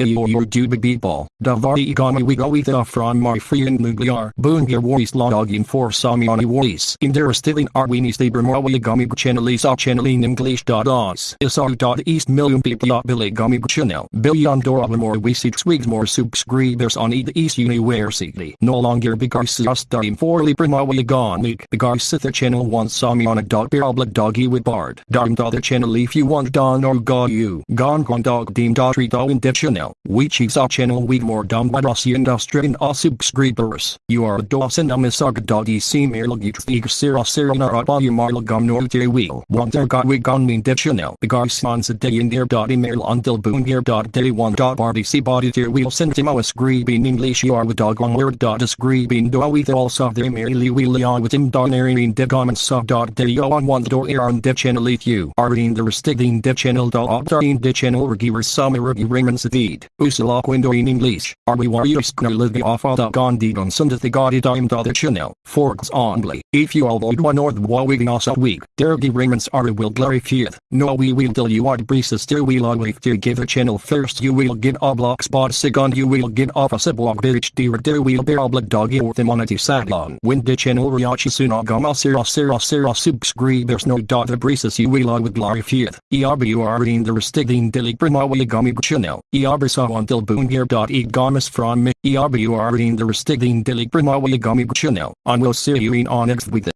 Iyo your dude people, davari igami we go with the from my free and nuclear. Boon here voice log for samiani voice. In there still in arwini stable more igami channel is our channel in english dot our dot east million people billy gami channel. Billion dollar more we see swigs more subscribers on the east university. No longer because us time for libra gone week. Because the channel wants sami on a dog doggy with bard. Darn the channel if you want don or go you. Gone gone dog deem treat all in the channel. We choose our channel we more industry and all subscribers. You are a Dawson Amisag doggy. See mere logit thig sira sira na rot you marla gum nor te wheel. There got we gone mean the channel. Because spons a day in there dot email until boon here dot day one dot see body tier wheel. Send him us in English. You are with dog one word dot screebing do we also there merely we on with him. Don airing de comments sub dot day. On one door air on the channel. If you are in the restricting the channel dot in the channel. Regiver some review ringans feed usala in English are we warriors gonna live off all the gondi on Sunday the god time dot the channel forks only. If you avoid one or the we also week there the ringans are will glorify no we will tell you what breezes there will always to give a channel first you will get a block spot second you will get off a siblock bitch dear there will be a block doggy or the monety sadlon when the channel riachi sunagama oh, sira oh, sira oh, sira subscribers no dot the breezes you will always glorify ERB you are in the restricting delig primawi gami channel. ERB so until boon here dot e gamas from me ERB you are in the restricting delig primawi gami channel and we'll see you in on next with